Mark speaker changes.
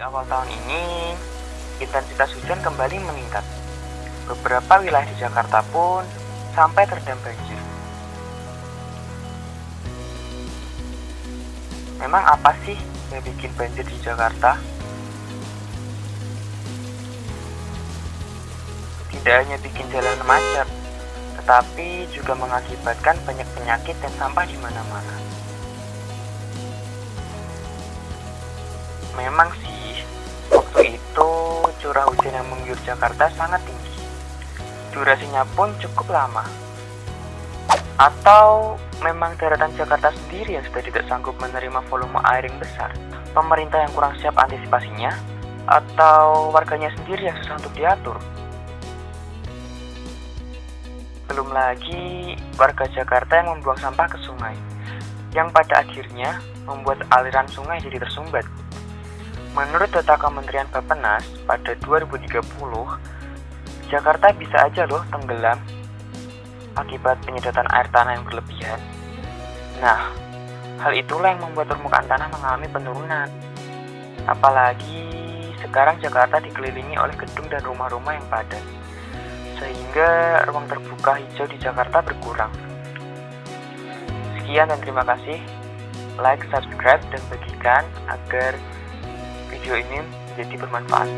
Speaker 1: Awal tahun ini, intensitas hujan kembali meningkat. Beberapa wilayah di Jakarta pun sampai terendam banjir. Memang apa sih yang bikin banjir di Jakarta? Tidak hanya bikin jalan macet, tetapi juga mengakibatkan banyak penyakit dan sampah di mana-mana. Memang sih, waktu itu curah hujan yang mengguyur Jakarta sangat tinggi. Durasinya pun cukup lama. Atau memang daratan Jakarta sendiri yang sudah tidak sanggup menerima volume air yang besar? Pemerintah yang kurang siap antisipasinya? Atau warganya sendiri yang susah untuk diatur? Belum lagi warga Jakarta yang membuang sampah ke sungai, yang pada akhirnya membuat aliran sungai jadi tersumbat. Menurut data Kementerian Bappenas, pada 2030, Jakarta bisa aja loh tenggelam akibat penyedotan air tanah yang berlebihan. Nah, hal itulah yang membuat permukaan tanah mengalami penurunan. Apalagi sekarang Jakarta dikelilingi oleh gedung dan rumah-rumah yang padat, sehingga ruang terbuka hijau di Jakarta berkurang. Sekian dan terima kasih. Like, subscribe, dan bagikan agar video ini menjadi bermanfaat.